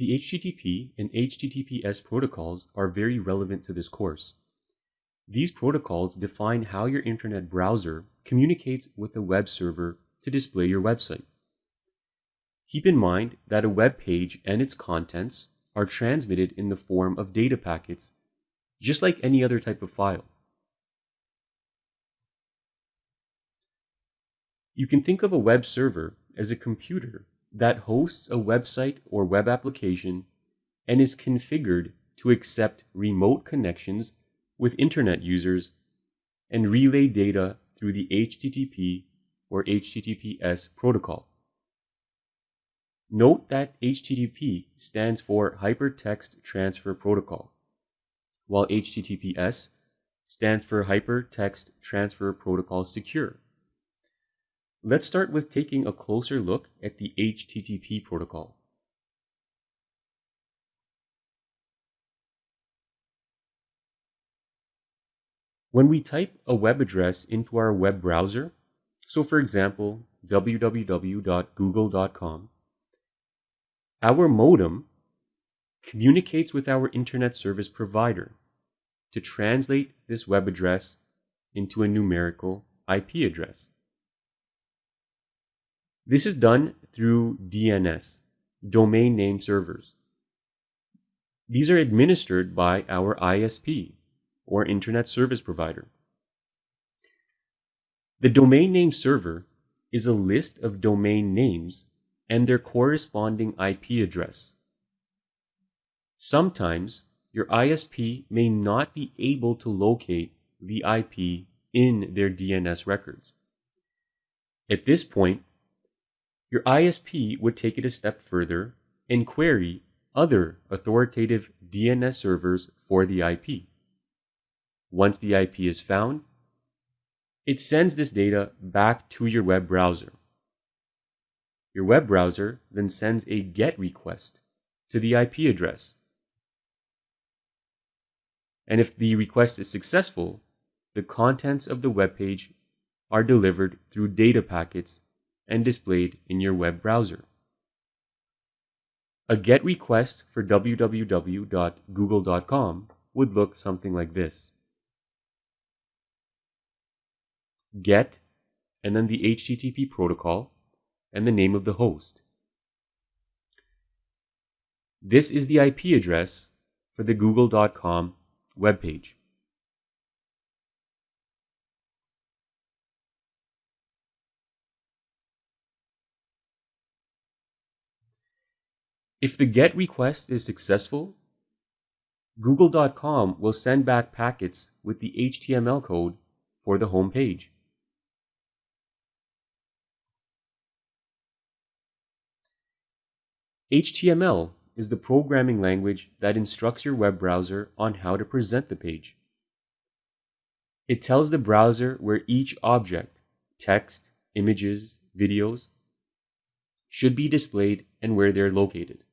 The HTTP and HTTPS protocols are very relevant to this course. These protocols define how your internet browser communicates with a web server to display your website. Keep in mind that a web page and its contents are transmitted in the form of data packets, just like any other type of file. You can think of a web server as a computer that hosts a website or web application and is configured to accept remote connections with internet users and relay data through the HTTP or HTTPS protocol. Note that HTTP stands for Hypertext Transfer Protocol, while HTTPS stands for Hypertext Transfer Protocol Secure. Let's start with taking a closer look at the HTTP protocol. When we type a web address into our web browser, so for example, www.google.com, our modem communicates with our internet service provider to translate this web address into a numerical IP address. This is done through DNS, domain name servers. These are administered by our ISP, or Internet Service Provider. The domain name server is a list of domain names and their corresponding IP address. Sometimes your ISP may not be able to locate the IP in their DNS records. At this point, your ISP would take it a step further and query other authoritative DNS servers for the IP. Once the IP is found, it sends this data back to your web browser. Your web browser then sends a GET request to the IP address. And if the request is successful, the contents of the web page are delivered through data packets and displayed in your web browser. A GET request for www.google.com would look something like this. GET, and then the HTTP protocol, and the name of the host. This is the IP address for the google.com webpage. If the GET request is successful, Google.com will send back packets with the HTML code for the home page. HTML is the programming language that instructs your web browser on how to present the page. It tells the browser where each object, text, images, videos, should be displayed and where they're located.